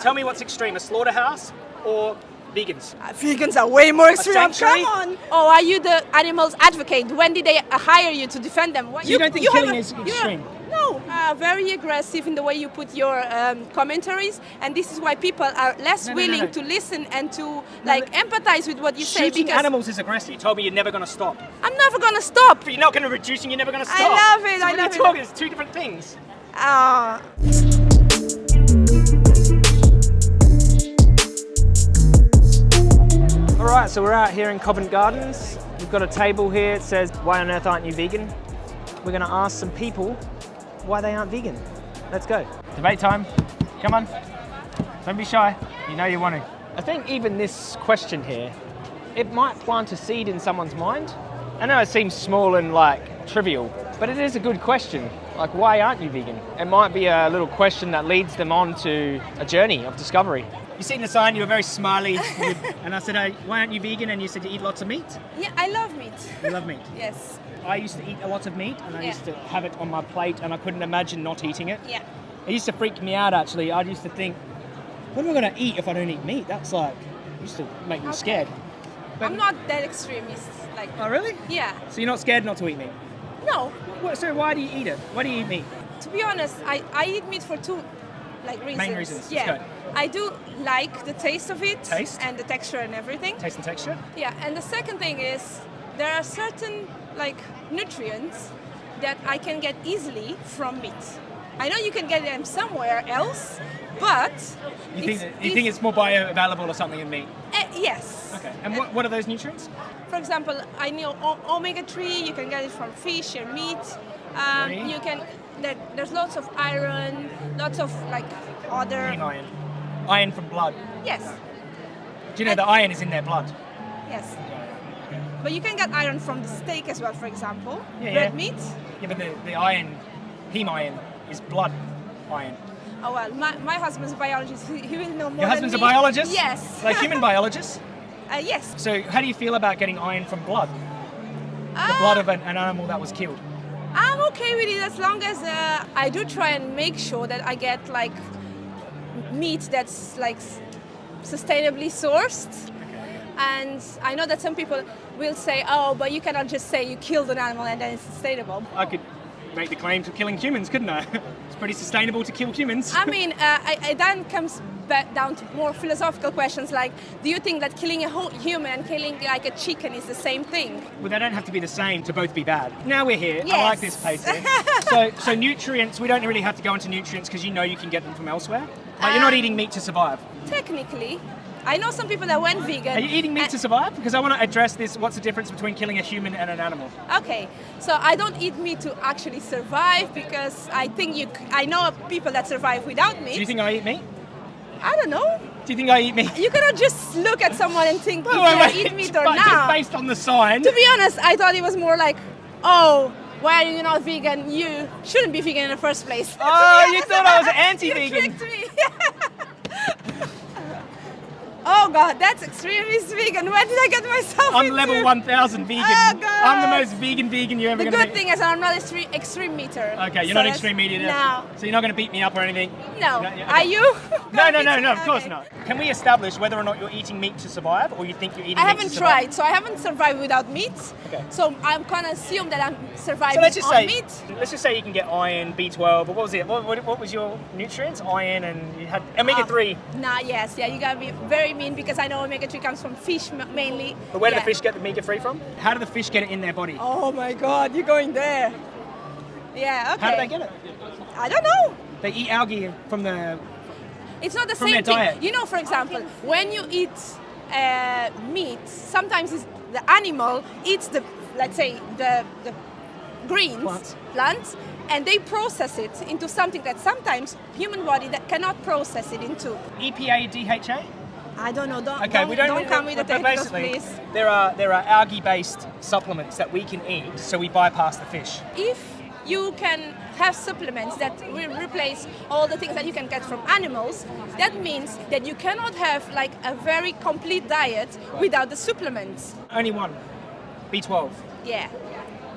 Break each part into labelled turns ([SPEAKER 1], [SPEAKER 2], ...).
[SPEAKER 1] Tell me what's extreme, a slaughterhouse or vegans?
[SPEAKER 2] Uh, vegans are way more extreme.
[SPEAKER 1] sanctuary?
[SPEAKER 2] Come on. Oh, are you the animals advocate? When did they uh, hire you to defend them? What,
[SPEAKER 1] So you don't think
[SPEAKER 2] have
[SPEAKER 1] killing
[SPEAKER 2] a-
[SPEAKER 1] is extreme?
[SPEAKER 2] No, uh, very aggressive in the way you put your um, commentaries, and this is why people are less
[SPEAKER 1] No, no, no,
[SPEAKER 2] willing
[SPEAKER 1] no.
[SPEAKER 2] to listen and to like empathize with what you say.
[SPEAKER 1] Shooting
[SPEAKER 2] Because
[SPEAKER 1] animals is aggressive. You told me you're never going to stop.
[SPEAKER 2] I'm never gonna stop.
[SPEAKER 1] But you're not going to reduce and you're never going to stop.
[SPEAKER 2] I love it,
[SPEAKER 1] So
[SPEAKER 2] I
[SPEAKER 1] what
[SPEAKER 2] love
[SPEAKER 1] are
[SPEAKER 2] it.
[SPEAKER 1] you talking? It's two different things.
[SPEAKER 2] Ah.
[SPEAKER 1] All right, so we're out here in Covent Gardens. We've got a table here. It says, "Why on earth aren't you vegan?" We're going to ask some people why they aren't vegan. Let's go. Debate time. Come on. Don't be shy. You know you want to. I think even this question here, it might plant a seed in someone's mind. I know it seems small and like trivial, but it is a good question. Like, why aren't you vegan? It might be a little question that leads them on to a journey of discovery. You seen the sign, you were very smiley, and I said, hey, why aren't you vegan? And you said you eat lots of meat.
[SPEAKER 2] Yeah, I love meat.
[SPEAKER 1] You love meat.
[SPEAKER 2] yes.
[SPEAKER 1] I used to eat a lot of meat, and I
[SPEAKER 2] Yeah.
[SPEAKER 1] used to have it on my plate, and I couldn't imagine not eating it.
[SPEAKER 2] Yeah.
[SPEAKER 1] It used to freak me out actually. I used to think, what am I going to eat if I don't eat meat? That's like, it used to make me
[SPEAKER 2] Okay.
[SPEAKER 1] scared.
[SPEAKER 2] I'm not that extremist. Like.
[SPEAKER 1] Oh, really?
[SPEAKER 2] Yeah.
[SPEAKER 1] So you're not scared not to eat meat?
[SPEAKER 2] No.
[SPEAKER 1] What, so why do you eat it? Why do you eat meat?
[SPEAKER 2] To be honest, I, I eat meat for two like reasons.
[SPEAKER 1] Main reasons,
[SPEAKER 2] Yeah. I do like the taste of it
[SPEAKER 1] Taste?
[SPEAKER 2] and the texture and everything.
[SPEAKER 1] Taste and texture?
[SPEAKER 2] Yeah, and the second thing is there are certain like nutrients that I can get easily from meat. I know you can get them somewhere else, but
[SPEAKER 1] You think,
[SPEAKER 2] it's,
[SPEAKER 1] that- you think it's more bioavailable or something in meat?
[SPEAKER 2] uh, yes.
[SPEAKER 1] Okay. And what, what are those nutrients?
[SPEAKER 2] For example, I know omega three. You can get it from fish and meat. Um, you can. There, there's lots of iron, lots of like other.
[SPEAKER 1] Eating iron. Iron from blood.
[SPEAKER 2] Yes,
[SPEAKER 1] Do you know the iron is in their blood?
[SPEAKER 2] yes. But you can get iron from the steak as well, for example.
[SPEAKER 1] Yeah,
[SPEAKER 2] Red
[SPEAKER 1] yeah.
[SPEAKER 2] meat.
[SPEAKER 1] Yeah, but the, the iron, heme iron, is blood iron.
[SPEAKER 2] Oh well, my, my husband's a biologist. He, will know more.
[SPEAKER 1] Your husband's a biologist?
[SPEAKER 2] Yes.
[SPEAKER 1] Like human biologist?
[SPEAKER 2] uh, yes.
[SPEAKER 1] So how do you feel about getting iron from blood? The
[SPEAKER 2] Uh,
[SPEAKER 1] blood of an, an animal that was killed?
[SPEAKER 2] I'm okay with it as long as uh, I do try and make sure that I get like meat that's like sustainably sourced. And I know that some people will say, "Oh, but you cannot just say you killed an animal and then it's sustainable."
[SPEAKER 1] I could make the claim to killing humans, couldn't I? it's pretty sustainable to kill humans.
[SPEAKER 2] I mean, uh, I, I then comes back down to more philosophical questions like, do you think that killing a whole human and killing like a chicken is the same thing?
[SPEAKER 1] Well, they don't have to be the same to both be bad. Now we're here. I like this place so, so nutrients, we don't really have to go into nutrients because you know you can get them from elsewhere. Like you're not
[SPEAKER 2] Um,
[SPEAKER 1] eating meat to survive.
[SPEAKER 2] Technically, I know some people that went vegan.
[SPEAKER 1] Are you eating meat to survive? Because I want to address this. What's the difference between killing a human and an animal?
[SPEAKER 2] Okay, so I don't eat meat to actually survive because I think you. I know people that survive without meat.
[SPEAKER 1] Do you think I eat meat?
[SPEAKER 2] I don't know.
[SPEAKER 1] Do you think I eat meat?
[SPEAKER 2] You cannot just look at someone and think
[SPEAKER 1] Wait, wait, wait.
[SPEAKER 2] eat meat or
[SPEAKER 1] But Just based on the sign.
[SPEAKER 2] To be honest, I thought it was more like, oh, why are you not vegan? You shouldn't be vegan in the first place.
[SPEAKER 1] Oh, you thought I was anti-vegan.
[SPEAKER 2] You tricked me. oh God, that's extremist vegan. Where did I get myself
[SPEAKER 1] I'm
[SPEAKER 2] into?
[SPEAKER 1] level 1000 vegan.
[SPEAKER 2] Oh, God.
[SPEAKER 1] I'm the most vegan vegan you're ever
[SPEAKER 2] The good thing is I'm not extreme, extreme meter.
[SPEAKER 1] Okay, you're
[SPEAKER 2] So
[SPEAKER 1] not extreme media.
[SPEAKER 2] No.
[SPEAKER 1] So you're not going to beat me up or anything?
[SPEAKER 2] No.
[SPEAKER 1] No, yeah,
[SPEAKER 2] Are you?
[SPEAKER 1] No, no, no, no, of
[SPEAKER 2] Okay.
[SPEAKER 1] course not. Can we establish whether or not you're eating meat to survive or you think you're eating
[SPEAKER 2] I haven't
[SPEAKER 1] to survive?
[SPEAKER 2] tried, so I haven't survived without meat.
[SPEAKER 1] Okay.
[SPEAKER 2] So I'm gonna assume that I'm surviving
[SPEAKER 1] So let's just
[SPEAKER 2] on
[SPEAKER 1] say,
[SPEAKER 2] meat.
[SPEAKER 1] let's just say you can get iron, B12, but what was it? What, what, what was your nutrients? Iron and you had omega
[SPEAKER 2] Uh,
[SPEAKER 1] three.
[SPEAKER 2] Nah, yes, yeah, you gotta be very mean because I know omega-3 comes from fish mainly.
[SPEAKER 1] But where do
[SPEAKER 2] Yeah.
[SPEAKER 1] the fish get the omega three from? How do the fish get it in their body?
[SPEAKER 2] Oh my god, you're going there. Yeah, okay.
[SPEAKER 1] How do they get it?
[SPEAKER 2] I don't know.
[SPEAKER 1] They eat algae from the.
[SPEAKER 2] It's not the
[SPEAKER 1] From
[SPEAKER 2] same
[SPEAKER 1] their
[SPEAKER 2] thing.
[SPEAKER 1] diet.
[SPEAKER 2] You know, for example, when you eat uh, meat, sometimes it's the animal eats the, let's say, the, the greens,
[SPEAKER 1] Plants.
[SPEAKER 2] plants, and they process it into something that sometimes human body that cannot process it into.
[SPEAKER 1] EPA, DHA.
[SPEAKER 2] I don't know. Don't,
[SPEAKER 1] Okay,
[SPEAKER 2] don't,
[SPEAKER 1] we don't.
[SPEAKER 2] don't come with the technicals,
[SPEAKER 1] basically,
[SPEAKER 2] please.
[SPEAKER 1] there are there are algae-based supplements that we can eat, so we bypass the fish.
[SPEAKER 2] if you can have supplements that will replace all the things that you can get from animals, that means that you cannot have like a very complete diet without the supplements.
[SPEAKER 1] Only one, B12.
[SPEAKER 2] Yeah.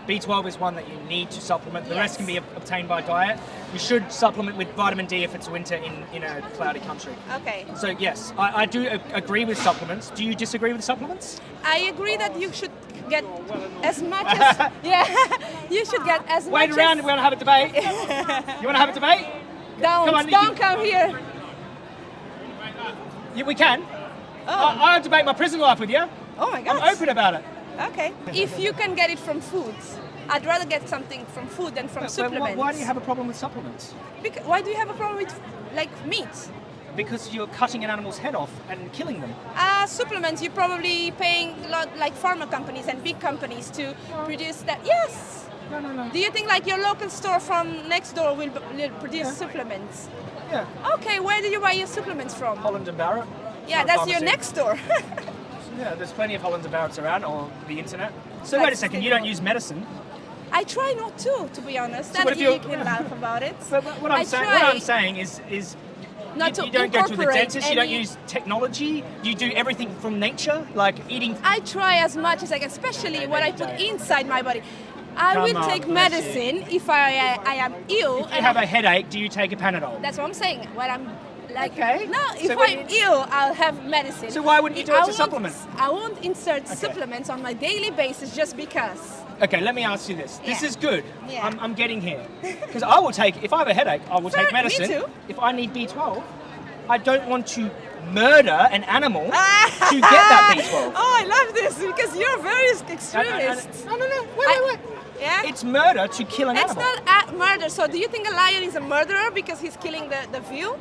[SPEAKER 1] B12 is one that you need to supplement. The rest can be obtained by diet. You should supplement with vitamin D if it's winter in, in a cloudy country.
[SPEAKER 2] Okay.
[SPEAKER 1] So yes, I, I do agree with supplements. Do you disagree with supplements?
[SPEAKER 2] I agree that you should get as much as yeah. you should get as
[SPEAKER 1] Wait
[SPEAKER 2] much
[SPEAKER 1] around,
[SPEAKER 2] as
[SPEAKER 1] we want to have a debate. you want to have a debate?
[SPEAKER 2] don't
[SPEAKER 1] Come on,
[SPEAKER 2] don't come here.
[SPEAKER 1] Yeah, we can.
[SPEAKER 2] Oh,
[SPEAKER 1] I, I'll debate my prison life with you.
[SPEAKER 2] oh my god.
[SPEAKER 1] I'm open about it.
[SPEAKER 2] Okay. If you can get it from foods, I'd rather get something from food than from
[SPEAKER 1] But
[SPEAKER 2] supplements.
[SPEAKER 1] why do you have a problem with supplements?
[SPEAKER 2] Bec- why do you have a problem with like meat?
[SPEAKER 1] Because you're cutting an animal's head off and killing them.
[SPEAKER 2] Uh, supplements, you're probably paying a lot like pharma companies and big companies to produce that. Yes.
[SPEAKER 1] No, no, no.
[SPEAKER 2] Do you think like your local store from next door will, will produce
[SPEAKER 1] Yeah.
[SPEAKER 2] supplements?
[SPEAKER 1] Yeah.
[SPEAKER 2] Okay, where do you buy your supplements from?
[SPEAKER 1] Holland and Barrett.
[SPEAKER 2] Yeah, that's your next door.
[SPEAKER 1] Yeah, there's plenty of Hollands and Barretts around on the internet. So wait a second, you don't use medicine.
[SPEAKER 2] I try not to, to be honest.
[SPEAKER 1] So
[SPEAKER 2] and you can laugh about it.
[SPEAKER 1] But what what I'm saying, what I'm saying is, is
[SPEAKER 2] not
[SPEAKER 1] you, you don't go to the dentist. You don't use technology. You do everything from nature, like eating.
[SPEAKER 2] I try as much as I can, especially what I put inside my body. I
[SPEAKER 1] Come
[SPEAKER 2] will
[SPEAKER 1] on,
[SPEAKER 2] take medicine if I, I, I am ill.
[SPEAKER 1] If you have
[SPEAKER 2] I-
[SPEAKER 1] a headache, do you take a Panadol?
[SPEAKER 2] That's what I'm saying. When I'm like,
[SPEAKER 1] Okay.
[SPEAKER 2] no, if
[SPEAKER 1] So
[SPEAKER 2] I'm ill, I'll have medicine.
[SPEAKER 1] So why wouldn't you do it to
[SPEAKER 2] won't-
[SPEAKER 1] supplement?
[SPEAKER 2] I won't insert supplements on my daily basis just because.
[SPEAKER 1] Okay, let me ask you this. This
[SPEAKER 2] Yeah.
[SPEAKER 1] is good.
[SPEAKER 2] Yeah.
[SPEAKER 1] I'm, I'm getting here. Because I will take, if I have a headache, I will
[SPEAKER 2] Fair-
[SPEAKER 1] take
[SPEAKER 2] me
[SPEAKER 1] medicine.
[SPEAKER 2] too.
[SPEAKER 1] If I need B12, I don't want to murder an animal to get that B12.
[SPEAKER 2] Oh, I love this because you're very extremist.
[SPEAKER 1] no, no, no. Wait,
[SPEAKER 2] I-
[SPEAKER 1] wait, wait.
[SPEAKER 2] Yeah.
[SPEAKER 1] It's murder to kill an
[SPEAKER 2] It's
[SPEAKER 1] animal.
[SPEAKER 2] It's not a murder. So, do you think a lion is a murderer because he's killing the, the view?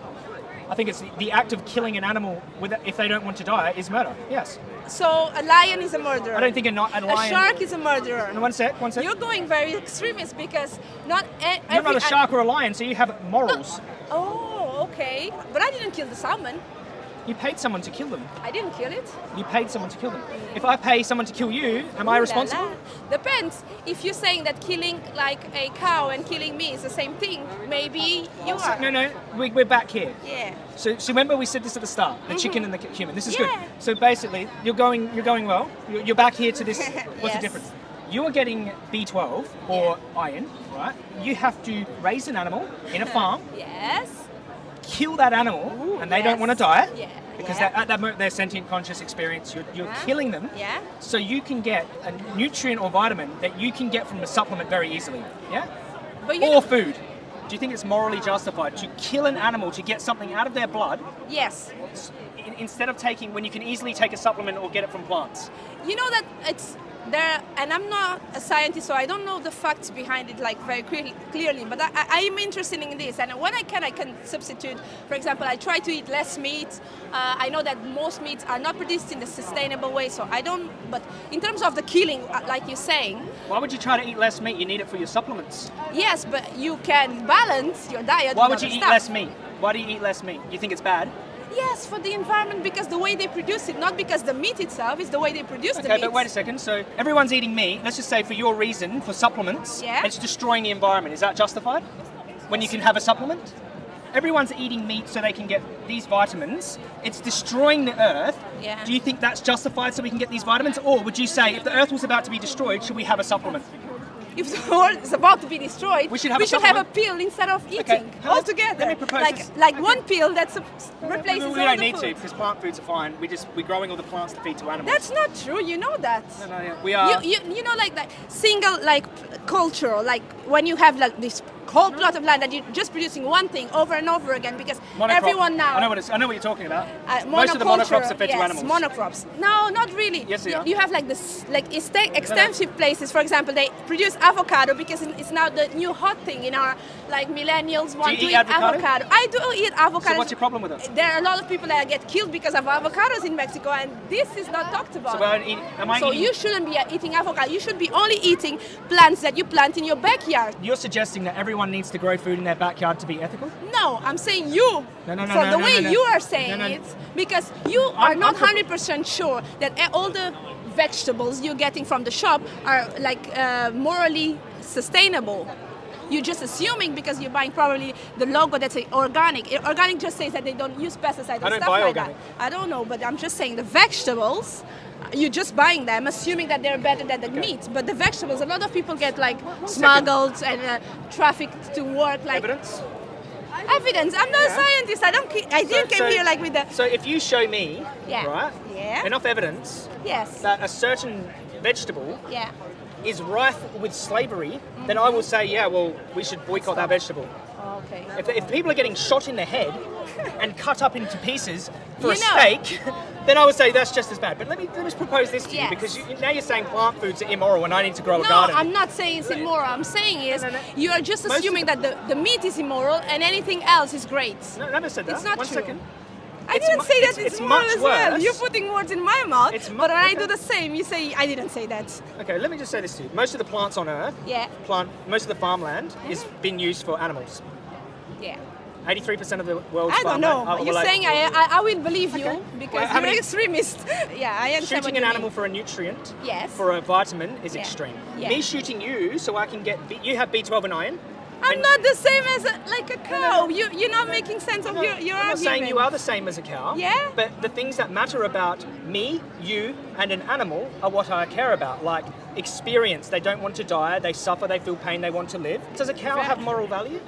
[SPEAKER 1] I think it's the, the act of killing an animal with, if they don't want to die is murder. Yes.
[SPEAKER 2] So, a lion is a murderer.
[SPEAKER 1] I don't think a, ni- a
[SPEAKER 2] a shark is a murderer.
[SPEAKER 1] No, one sec, one sec.
[SPEAKER 2] You're going very extremist because not
[SPEAKER 1] You're not a shark or a lion, so you have morals.
[SPEAKER 2] Oh, okay. But I didn't kill the salmon.
[SPEAKER 1] You paid someone to kill them.
[SPEAKER 2] I didn't kill it.
[SPEAKER 1] You paid someone to kill them. If I pay someone to kill you, am I
[SPEAKER 2] Ooh la
[SPEAKER 1] responsible?
[SPEAKER 2] la. Depends. If you're saying that killing like a cow and killing me is the same thing, maybe you are.
[SPEAKER 1] no, no, we, we're back here.
[SPEAKER 2] Yeah.
[SPEAKER 1] So, so remember we said this at the start, the mm-hmm. chicken and the human. This is.
[SPEAKER 2] Yeah.
[SPEAKER 1] good. So basically, you're going, you're going well. You're, you're back here to this. What's
[SPEAKER 2] Yes.
[SPEAKER 1] the difference? You are getting B12 or iron, right? You have to raise an animal in a farm,
[SPEAKER 2] Yes.
[SPEAKER 1] Kill that animal,
[SPEAKER 2] Ooh,
[SPEAKER 1] and they don't want to die
[SPEAKER 2] Yeah.
[SPEAKER 1] because
[SPEAKER 2] yeah.
[SPEAKER 1] that, at that moment they're sentient, conscious experience. You're, you're
[SPEAKER 2] Yeah.
[SPEAKER 1] killing them.
[SPEAKER 2] Yeah.
[SPEAKER 1] So you can get a nutrient or vitamin that you can get from a supplement very easily. Yeah. Or food. Do you think it's morally justified to kill an animal to get something out of their blood
[SPEAKER 2] yes.
[SPEAKER 1] in- instead of taking when you can easily take a supplement or get it from plants?
[SPEAKER 2] You know that it's there, and I'm not a scientist, so I don't know the facts behind it like very clearly. clearly but I, am interested in this, and when I can, I can substitute. For example, I try to eat less meat. Uh, I know that most meats are not produced in a sustainable way, so I don't. But in terms of the killing, uh, like you're saying,
[SPEAKER 1] Why would you try to eat less meat? You need it for your supplements.
[SPEAKER 2] yes, but you can balance your diet.
[SPEAKER 1] Why would you eat
[SPEAKER 2] stuff.
[SPEAKER 1] less meat? Why do you eat less meat? You think it's bad?
[SPEAKER 2] Yes, for the environment because the way they produce it, not because the meat itself, is the way they produce the meat.
[SPEAKER 1] Okay, but wait a second. So everyone's eating meat. Let's just say for your reason for supplements,
[SPEAKER 2] Yeah.
[SPEAKER 1] it's destroying the environment. Is that justified? When you can have a supplement? Everyone's eating meat so they can get these vitamins. It's destroying the earth.
[SPEAKER 2] Yeah.
[SPEAKER 1] Do you think that's justified so we can get these vitamins? Or would you say if the earth was about to be destroyed, should we have a supplement?
[SPEAKER 2] If the world is about to be destroyed,
[SPEAKER 1] We should have a
[SPEAKER 2] a pill instead of eating
[SPEAKER 1] how-
[SPEAKER 2] altogether.
[SPEAKER 1] let me propose
[SPEAKER 2] like
[SPEAKER 1] this.
[SPEAKER 2] like one pill that replaces
[SPEAKER 1] we, we
[SPEAKER 2] all
[SPEAKER 1] don't
[SPEAKER 2] the
[SPEAKER 1] need to because plant foods are fine. We just we're growing all the plants to feed to animals.
[SPEAKER 2] That's not true. You know that.
[SPEAKER 1] no, no, yeah. We are.
[SPEAKER 2] You, you, you know like like single like culture like when you have like this whole plot of land that you're just producing one thing over and over again because
[SPEAKER 1] monocrop.
[SPEAKER 2] everyone now
[SPEAKER 1] I know what it's, I know what you're talking about.
[SPEAKER 2] uh,
[SPEAKER 1] Most of the monocrops are fed
[SPEAKER 2] yes,
[SPEAKER 1] to animals.
[SPEAKER 2] monocrops. No, not really.
[SPEAKER 1] Yes, they
[SPEAKER 2] you,
[SPEAKER 1] are.
[SPEAKER 2] you have like this, like exte- extensive places. For example, they produce avocado because it's now the new hot thing in our like millennials want
[SPEAKER 1] you
[SPEAKER 2] to
[SPEAKER 1] eat avocado?
[SPEAKER 2] I do eat avocado.
[SPEAKER 1] So what's your problem with it?
[SPEAKER 2] There are a lot of people that get killed because of avocados in Mexico, and this is not talked about.
[SPEAKER 1] So we're eating, am I
[SPEAKER 2] So you shouldn't be eating avocado. You should be only eating plants that you plant in your backyard.
[SPEAKER 1] You're suggesting that everyone needs to grow food in their backyard to be ethical?
[SPEAKER 2] No, I'm saying you.
[SPEAKER 1] No, no, no,
[SPEAKER 2] From
[SPEAKER 1] no,
[SPEAKER 2] the
[SPEAKER 1] no,
[SPEAKER 2] way
[SPEAKER 1] no, no.
[SPEAKER 2] you are saying
[SPEAKER 1] No, no.
[SPEAKER 2] it, because you are
[SPEAKER 1] I'm-
[SPEAKER 2] not
[SPEAKER 1] I'm
[SPEAKER 2] 100% sure that all the vegetables you're getting from the shop are like uh, morally sustainable. you're just assuming because you're buying probably the logo that's organic. Organic just says that they don't use pesticides and
[SPEAKER 1] I don't
[SPEAKER 2] stuff
[SPEAKER 1] buy
[SPEAKER 2] like
[SPEAKER 1] organic.
[SPEAKER 2] that. I don't know, but I'm just saying the vegetables. You're just buying them, assuming that they're better than the meat. But the vegetables, a lot of people get like smuggled and uh, trafficked to work. Like
[SPEAKER 1] Evidence?
[SPEAKER 2] evidence. I'm not
[SPEAKER 1] Yeah.
[SPEAKER 2] a scientist. I don't. I didn't come here like with the.
[SPEAKER 1] So if you show me,
[SPEAKER 2] Yeah.
[SPEAKER 1] right,
[SPEAKER 2] Yeah.
[SPEAKER 1] enough evidence
[SPEAKER 2] Yes.
[SPEAKER 1] that a certain vegetable
[SPEAKER 2] Yeah.
[SPEAKER 1] Is rife with slavery, then I will say, yeah, well, we should boycott that vegetable.
[SPEAKER 2] Oh, okay.
[SPEAKER 1] If, if people are getting shot in the head and cut up into pieces for
[SPEAKER 2] You
[SPEAKER 1] a
[SPEAKER 2] know-
[SPEAKER 1] steak, then I would say that's just as bad. But let me, let me propose this to
[SPEAKER 2] Yes.
[SPEAKER 1] you because you, now you're saying plant foods are immoral and I need to grow a garden. No.
[SPEAKER 2] I'm not saying it's immoral. I'm saying is
[SPEAKER 1] No, no, no.
[SPEAKER 2] you are just assuming that the, the meat is immoral and anything else is great.
[SPEAKER 1] No, never said that.
[SPEAKER 2] It's not
[SPEAKER 1] One
[SPEAKER 2] true.
[SPEAKER 1] second.
[SPEAKER 2] I didn't say that
[SPEAKER 1] it's-
[SPEAKER 2] it's,
[SPEAKER 1] it's much
[SPEAKER 2] as well.
[SPEAKER 1] worse.
[SPEAKER 2] You're putting words in my mouth.
[SPEAKER 1] It's
[SPEAKER 2] but I do the same, you say I didn't say that.
[SPEAKER 1] Okay, let me just say this to you. Most of the plants on Earth,
[SPEAKER 2] Yeah.
[SPEAKER 1] plant, most of the farmland is been used for animals.
[SPEAKER 2] Yeah.
[SPEAKER 1] 83% of the world's
[SPEAKER 2] I don't know. You're
[SPEAKER 1] like,
[SPEAKER 2] saying I, I, I will believe you
[SPEAKER 1] Okay.
[SPEAKER 2] because
[SPEAKER 1] Well,
[SPEAKER 2] you're an extremist. yeah, I understand what
[SPEAKER 1] Shooting an
[SPEAKER 2] mean.
[SPEAKER 1] animal for a nutrient,
[SPEAKER 2] Yes.
[SPEAKER 1] for a vitamin, is
[SPEAKER 2] Yeah.
[SPEAKER 1] extreme.
[SPEAKER 2] Yeah.
[SPEAKER 1] Me shooting you so I can get, B, you have B12 and iron.
[SPEAKER 2] I'm not the same as a, like a cow. You, you're not making sense of
[SPEAKER 1] No,
[SPEAKER 2] your, your
[SPEAKER 1] I'm not
[SPEAKER 2] argument.
[SPEAKER 1] saying you are the same as a cow.
[SPEAKER 2] Yeah?
[SPEAKER 1] But the things that matter about me, you, and an animal are what I care about. Like experience. They don't want to die. They suffer. They feel pain. They want to live. Does a cow have moral value?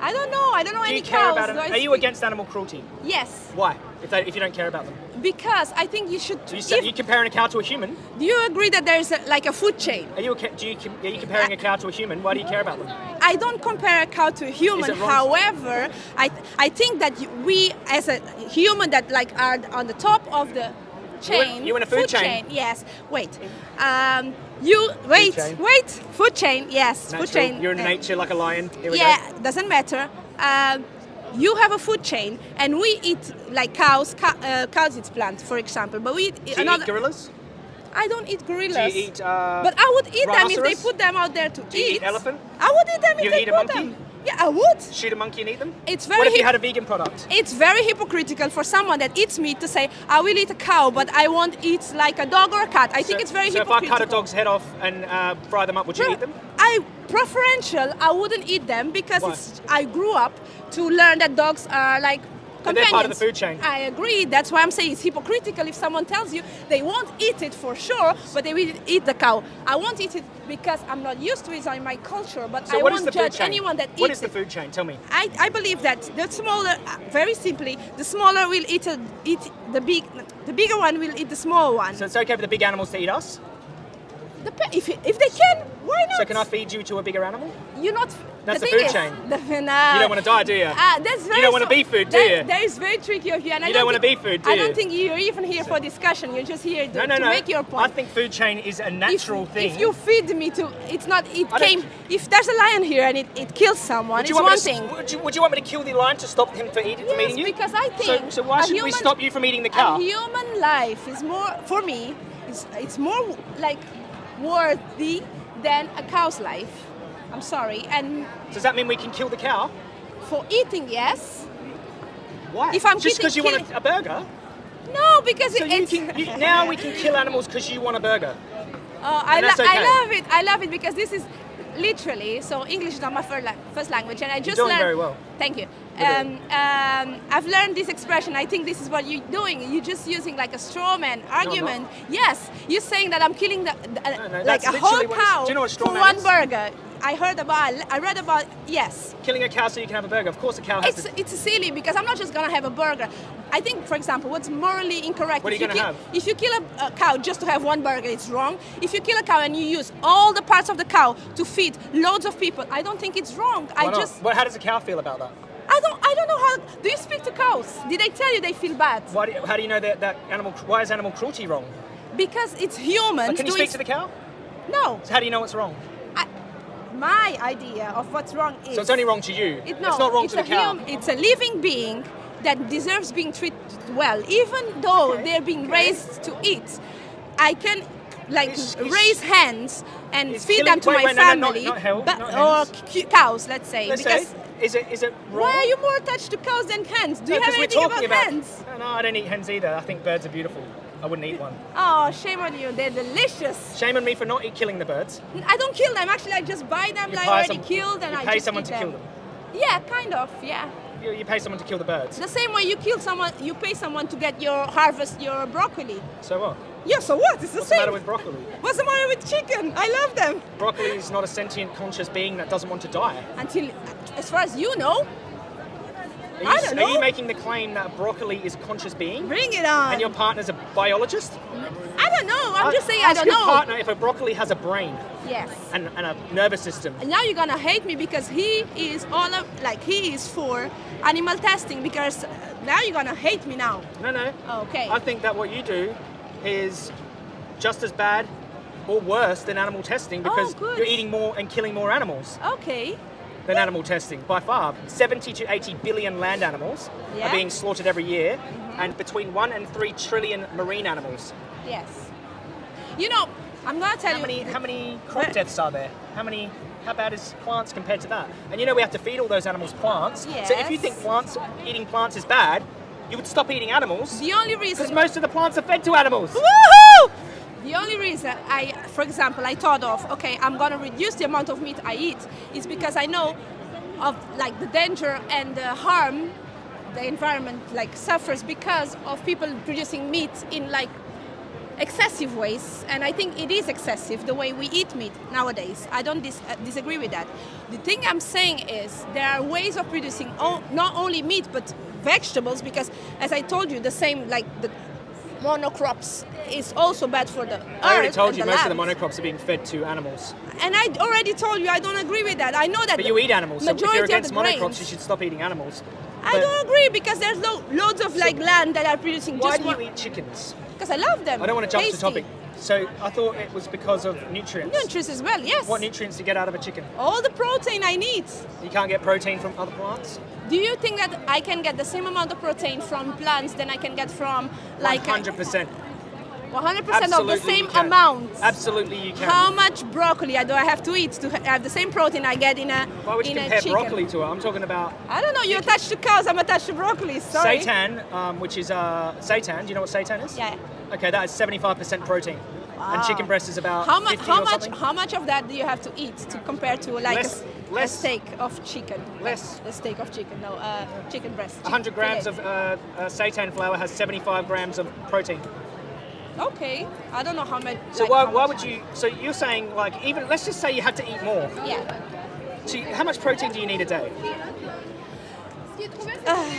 [SPEAKER 2] I don't know. I don't know
[SPEAKER 1] Do
[SPEAKER 2] any
[SPEAKER 1] you care
[SPEAKER 2] cows.
[SPEAKER 1] about it? Are you against animal cruelty?
[SPEAKER 2] Yes,
[SPEAKER 1] Why? If, they, if you don't care about them,
[SPEAKER 2] because I think you should.
[SPEAKER 1] you say,
[SPEAKER 2] if-
[SPEAKER 1] you comparing a cow to a human?
[SPEAKER 2] do you agree that there's a, like a food chain?
[SPEAKER 1] Are you do you, are you comparing a cow to a human? Why do you care about them?
[SPEAKER 2] I don't compare a cow to a human. However, I I think that we as a human that like are on the top of the chain.
[SPEAKER 1] you in a food chain?
[SPEAKER 2] Yes. Wait. Um, you wait.
[SPEAKER 1] chain.
[SPEAKER 2] Wait. Food chain. Yes. Food chain.
[SPEAKER 1] You're in
[SPEAKER 2] Uh,
[SPEAKER 1] nature like a lion.
[SPEAKER 2] Yeah,
[SPEAKER 1] go.
[SPEAKER 2] doesn't matter. Um, you have a food chain, and we eat like cows. Cow, uh, cows eat plants, for example, but we eat
[SPEAKER 1] Do you
[SPEAKER 2] another.
[SPEAKER 1] eat gorillas?
[SPEAKER 2] I don't eat gorillas.
[SPEAKER 1] Do you eat? Uh,
[SPEAKER 2] But I would eat them if they put them out there to
[SPEAKER 1] Do you
[SPEAKER 2] eat.
[SPEAKER 1] eat elephant?
[SPEAKER 2] I would eat them if
[SPEAKER 1] You
[SPEAKER 2] they
[SPEAKER 1] eat a
[SPEAKER 2] put
[SPEAKER 1] monkey?
[SPEAKER 2] them. Yeah, I would.
[SPEAKER 1] shoot a monkey and eat them?
[SPEAKER 2] It's very
[SPEAKER 1] What if you had a vegan product?
[SPEAKER 2] It's very hypocritical for someone that eats meat to say, I will eat a cow, but I won't eat like a dog or a cat. I think it's very
[SPEAKER 1] so if I cut a dog's head off and uh, fry them up, would you eat them?
[SPEAKER 2] I preferential. I wouldn't eat them because it's, I grew up to learn that dogs are like companions.
[SPEAKER 1] part of the food chain.
[SPEAKER 2] I agree. That's why I'm saying it's hypocritical if someone tells you they won't eat it for sure, but they will eat the cow. I won't eat it because I'm not used to it in my culture, but
[SPEAKER 1] So
[SPEAKER 2] I won't judge anyone that
[SPEAKER 1] What
[SPEAKER 2] eats
[SPEAKER 1] is the food chain? Tell me.
[SPEAKER 2] I, I believe that the smaller, very simply, the smaller will eat, a, eat the big, the bigger one will eat the small one.
[SPEAKER 1] So it's okay for the big animals to eat us?
[SPEAKER 2] If, if they can, why not?
[SPEAKER 1] So can I feed you to a bigger animal?
[SPEAKER 2] You're not.
[SPEAKER 1] That's
[SPEAKER 2] the
[SPEAKER 1] the food
[SPEAKER 2] is,
[SPEAKER 1] chain.
[SPEAKER 2] The, nah,
[SPEAKER 1] You don't wanna die, do you?
[SPEAKER 2] Ah, that's very.
[SPEAKER 1] You don't wanna be food, do
[SPEAKER 2] that-
[SPEAKER 1] you?
[SPEAKER 2] That is very tricky of you, and I
[SPEAKER 1] You
[SPEAKER 2] don't
[SPEAKER 1] don't wanna
[SPEAKER 2] think-
[SPEAKER 1] be food, do you?
[SPEAKER 2] I don't think you're even here for discussion. You're just here to,
[SPEAKER 1] No, no,
[SPEAKER 2] to
[SPEAKER 1] no.
[SPEAKER 2] make your point.
[SPEAKER 1] I think food chain is a
[SPEAKER 2] if,
[SPEAKER 1] natural thing.
[SPEAKER 2] if you feed me to, it's not. It
[SPEAKER 1] I
[SPEAKER 2] came. If there's a lion here and it, it kills someone,
[SPEAKER 1] would
[SPEAKER 2] it's
[SPEAKER 1] you, want
[SPEAKER 2] one
[SPEAKER 1] to,
[SPEAKER 2] thing.
[SPEAKER 1] Would, you, would you want me to kill the lion to stop him from eating, from eating you?
[SPEAKER 2] because I
[SPEAKER 1] So,
[SPEAKER 2] think
[SPEAKER 1] so why
[SPEAKER 2] a
[SPEAKER 1] should we stop you from eating the cow?
[SPEAKER 2] Human life is more, for me, it's, it's more like worthy than a cow's life. I'm sorry. And
[SPEAKER 1] Does that mean we can kill the cow?
[SPEAKER 2] for eating, yes.
[SPEAKER 1] Why?
[SPEAKER 2] If I'm
[SPEAKER 1] Just because you want a, a burger?
[SPEAKER 2] No, because
[SPEAKER 1] So
[SPEAKER 2] it,
[SPEAKER 1] you
[SPEAKER 2] it's.
[SPEAKER 1] can, you, now we can kill animals because you want a burger.
[SPEAKER 2] Uh, I, lo-
[SPEAKER 1] okay.
[SPEAKER 2] I love it. I love it because this is literally so English is not my first, language, and I just
[SPEAKER 1] doing
[SPEAKER 2] learned.
[SPEAKER 1] very well.
[SPEAKER 2] Thank you. Um, um, I've learned this expression. I think this is what you're doing. You're just using like a straw man argument. yes, you're saying that I'm killing the, the- uh,
[SPEAKER 1] No, no,
[SPEAKER 2] like a whole
[SPEAKER 1] literally what it's-
[SPEAKER 2] cow
[SPEAKER 1] you know
[SPEAKER 2] for one
[SPEAKER 1] is?
[SPEAKER 2] burger. I heard about. I read about. Yes.
[SPEAKER 1] Killing a cow so you can have a burger. Of course, a cow has
[SPEAKER 2] It's,
[SPEAKER 1] to.
[SPEAKER 2] it's silly because I'm not just gonna have a burger. I think, for example, what's morally incorrect.
[SPEAKER 1] What are
[SPEAKER 2] if
[SPEAKER 1] you gonna
[SPEAKER 2] kill,
[SPEAKER 1] have?
[SPEAKER 2] If you kill a, a cow just to have one burger, it's wrong. If you kill a cow and you use all the parts of the cow to feed loads of people, I don't think it's wrong.
[SPEAKER 1] Why
[SPEAKER 2] I
[SPEAKER 1] not?
[SPEAKER 2] just,
[SPEAKER 1] Well, how does a cow feel about that?
[SPEAKER 2] I don't, I don't know how. Do you speak to cows? Did they tell you they feel bad?
[SPEAKER 1] Why do you, how do you know that, that animal? Why is animal cruelty wrong?
[SPEAKER 2] Because it's human.
[SPEAKER 1] Can you speak to the cow?
[SPEAKER 2] No.
[SPEAKER 1] So how do you know what's wrong?
[SPEAKER 2] I, my idea of what's wrong is.
[SPEAKER 1] So it's only wrong to you.
[SPEAKER 2] It, no,
[SPEAKER 1] it's not wrong
[SPEAKER 2] it's
[SPEAKER 1] to the cow.
[SPEAKER 2] hum- it's a living being that deserves being treated well, even though
[SPEAKER 1] Okay,
[SPEAKER 2] they're being
[SPEAKER 1] okay.
[SPEAKER 2] raised to eat. I can like
[SPEAKER 1] Is- is-
[SPEAKER 2] raise hands and feed
[SPEAKER 1] killing-
[SPEAKER 2] them to
[SPEAKER 1] wait,
[SPEAKER 2] my
[SPEAKER 1] wait, no, no, not-
[SPEAKER 2] family,
[SPEAKER 1] not
[SPEAKER 2] but- or cows, let's say.
[SPEAKER 1] Let's
[SPEAKER 2] because
[SPEAKER 1] say, is it is it wrong?
[SPEAKER 2] why are you more attached to cows than hens? Do
[SPEAKER 1] No,
[SPEAKER 2] you have anything
[SPEAKER 1] talking
[SPEAKER 2] about, hens?
[SPEAKER 1] No, no, I don't eat hens either. I think birds are beautiful. I wouldn't eat one.
[SPEAKER 2] Oh, shame on you. They're delicious.
[SPEAKER 1] Shame on me for not eat- killing the birds.
[SPEAKER 2] I don't kill them. Actually, I just buy them
[SPEAKER 1] You
[SPEAKER 2] like already
[SPEAKER 1] some-
[SPEAKER 2] killed, and
[SPEAKER 1] you
[SPEAKER 2] I
[SPEAKER 1] pay
[SPEAKER 2] just
[SPEAKER 1] someone to kill
[SPEAKER 2] them.
[SPEAKER 1] them.
[SPEAKER 2] Yeah, kind of. Yeah.
[SPEAKER 1] You, you pay someone to kill the birds.
[SPEAKER 2] The same way you kill someone, you pay someone to get your harvest your broccoli.
[SPEAKER 1] So what?
[SPEAKER 2] Yeah. So what? It's the
[SPEAKER 1] What's the
[SPEAKER 2] same.
[SPEAKER 1] matter with broccoli?
[SPEAKER 2] What's the matter with chicken? I love them.
[SPEAKER 1] Broccoli is not a sentient, conscious being that doesn't want to die.
[SPEAKER 2] Until, as far as you know,
[SPEAKER 1] Are you,
[SPEAKER 2] I don't know.
[SPEAKER 1] Are you making the claim that broccoli is a conscious being?
[SPEAKER 2] bring it on.
[SPEAKER 1] And your partner's a biologist?
[SPEAKER 2] I don't know. I'm just saying I
[SPEAKER 1] Ask
[SPEAKER 2] don't
[SPEAKER 1] your
[SPEAKER 2] know.
[SPEAKER 1] partner if a broccoli has a brain
[SPEAKER 2] Yes.
[SPEAKER 1] and, and a nervous system.
[SPEAKER 2] And now you're gonna hate me because he is all of, like he is for animal testing because uh, now you're gonna hate me now.
[SPEAKER 1] No, no.
[SPEAKER 2] Okay.
[SPEAKER 1] I think that what you do is just as bad or worse than animal testing oh, because
[SPEAKER 2] Oh,
[SPEAKER 1] you're eating more and killing more animals
[SPEAKER 2] Okay.
[SPEAKER 1] than animal testing by far. 70 to 80 billion land animals
[SPEAKER 2] Yeah.
[SPEAKER 1] are being slaughtered every year, mm-hmm. and between 1 and 3 trillion marine animals.
[SPEAKER 2] Yes. You know, I'm gonna tell
[SPEAKER 1] How
[SPEAKER 2] you.
[SPEAKER 1] many, how many crop deaths are there? How many? How bad is plants compared to that? And you know we have to feed all those animals plants. So if you think plants eating plants is bad, you would stop eating animals
[SPEAKER 2] The only reason...
[SPEAKER 1] because most of the plants are fed to animals.
[SPEAKER 2] Woohoo! The only reason I, for example, I thought of, okay, I'm gonna reduce the amount of meat I eat, is because I know of like the danger and the harm the environment like suffers because of people producing meat in like excessive ways and i think it is excessive the way we eat meat nowadays i don't dis- uh, disagree with that the thing i'm saying is there are ways of producing o- not only meat but vegetables because as i told you the same like the monocrops is also bad for the earth
[SPEAKER 1] I already told you most of the monocrops are being fed to animals.
[SPEAKER 2] and i already told you i don't agree with that i know that
[SPEAKER 1] But you eat animals, so if
[SPEAKER 2] majority
[SPEAKER 1] you're
[SPEAKER 2] of
[SPEAKER 1] against
[SPEAKER 2] the
[SPEAKER 1] monocrops,
[SPEAKER 2] grains-
[SPEAKER 1] you should stop eating animals.
[SPEAKER 2] I
[SPEAKER 1] But
[SPEAKER 2] don't agree because there's lo- loads of like land that are producing
[SPEAKER 1] Why
[SPEAKER 2] just
[SPEAKER 1] do you eat chickens?
[SPEAKER 2] because I love them.
[SPEAKER 1] I don't want to jump
[SPEAKER 2] Tasty.
[SPEAKER 1] to topic. So I thought it was because of nutrients.
[SPEAKER 2] Nutrients as well, yes.
[SPEAKER 1] What nutrients do you get out of a chicken?
[SPEAKER 2] All the protein I need.
[SPEAKER 1] You can't get protein from other plants?
[SPEAKER 2] Do you think that I can get the same amount of protein from plants than I can get from like
[SPEAKER 1] 100%.
[SPEAKER 2] 100% of the same amount?
[SPEAKER 1] Absolutely you can.
[SPEAKER 2] How much broccoli do I have to eat to have the same protein I get in a
[SPEAKER 1] Why would you compare
[SPEAKER 2] chicken?
[SPEAKER 1] broccoli to it? I'm talking about
[SPEAKER 2] I don't know. You're attached to cows. I'm attached to broccoli. Sorry.
[SPEAKER 1] seitan, um, which is uh, seitan. Do you know what seitan is?
[SPEAKER 2] Yeah.
[SPEAKER 1] Okay, that is 75% protein. And chicken breast is about
[SPEAKER 2] How much? How much? How much of that do you have to eat to compare to like
[SPEAKER 1] Less-
[SPEAKER 2] a, s- a
[SPEAKER 1] less.
[SPEAKER 2] steak of chicken?
[SPEAKER 1] Less.
[SPEAKER 2] A steak of chicken. No, uh, chicken breast.
[SPEAKER 1] 100 grams of uh, uh, seitan flour has 75 grams of protein.
[SPEAKER 2] Okay, I don't know how much.
[SPEAKER 1] So
[SPEAKER 2] like,
[SPEAKER 1] why, why
[SPEAKER 2] much-
[SPEAKER 1] would you? So you're saying like even let's just say you had to eat more.
[SPEAKER 2] Yeah.
[SPEAKER 1] So you- how much protein do you need a day?
[SPEAKER 2] Ah,